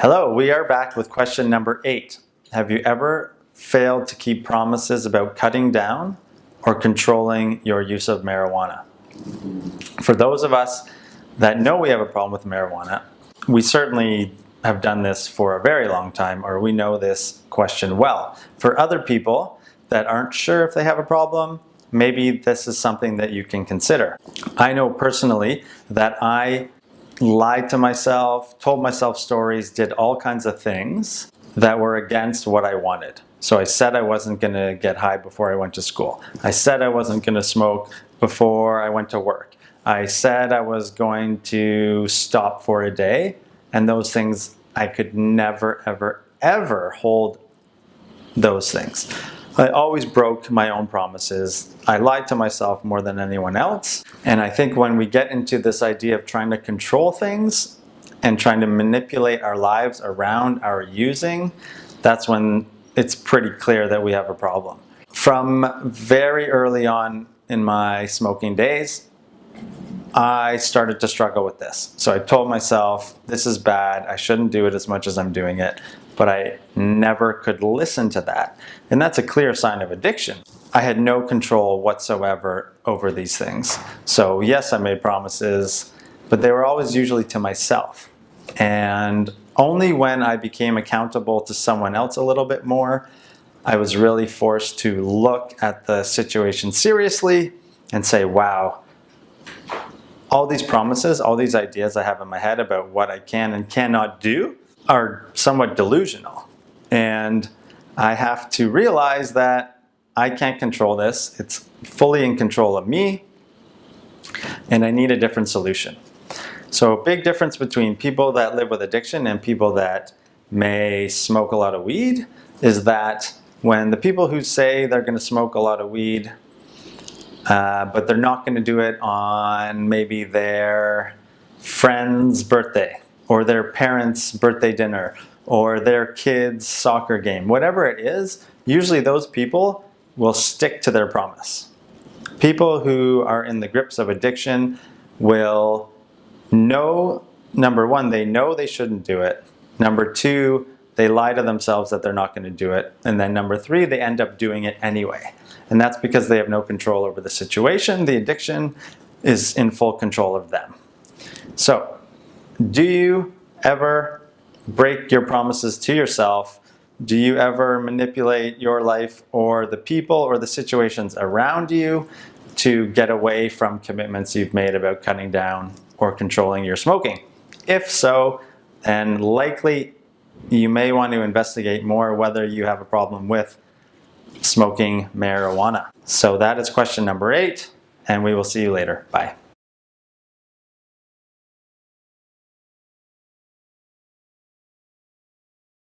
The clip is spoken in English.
Hello, we are back with question number eight. Have you ever failed to keep promises about cutting down or controlling your use of marijuana? For those of us that know we have a problem with marijuana, we certainly have done this for a very long time or we know this question well. For other people that aren't sure if they have a problem, maybe this is something that you can consider. I know personally that I lied to myself, told myself stories, did all kinds of things that were against what I wanted. So I said I wasn't going to get high before I went to school. I said I wasn't going to smoke before I went to work. I said I was going to stop for a day and those things I could never ever ever hold those things. I always broke my own promises. I lied to myself more than anyone else. And I think when we get into this idea of trying to control things and trying to manipulate our lives around our using, that's when it's pretty clear that we have a problem. From very early on in my smoking days, I started to struggle with this. So I told myself, this is bad, I shouldn't do it as much as I'm doing it but I never could listen to that. And that's a clear sign of addiction. I had no control whatsoever over these things. So yes, I made promises, but they were always usually to myself. And only when I became accountable to someone else a little bit more, I was really forced to look at the situation seriously and say, wow, all these promises, all these ideas I have in my head about what I can and cannot do, are somewhat delusional. And I have to realize that I can't control this. It's fully in control of me and I need a different solution. So a big difference between people that live with addiction and people that may smoke a lot of weed is that when the people who say they're going to smoke a lot of weed uh, but they're not going to do it on maybe their friend's birthday or their parents' birthday dinner, or their kids' soccer game, whatever it is, usually those people will stick to their promise. People who are in the grips of addiction will know, number one, they know they shouldn't do it. Number two, they lie to themselves that they're not going to do it. And then number three, they end up doing it anyway. And that's because they have no control over the situation. The addiction is in full control of them. So do you ever break your promises to yourself? Do you ever manipulate your life or the people or the situations around you to get away from commitments you've made about cutting down or controlling your smoking? If so, then likely you may want to investigate more whether you have a problem with smoking marijuana. So that is question number eight, and we will see you later. Bye.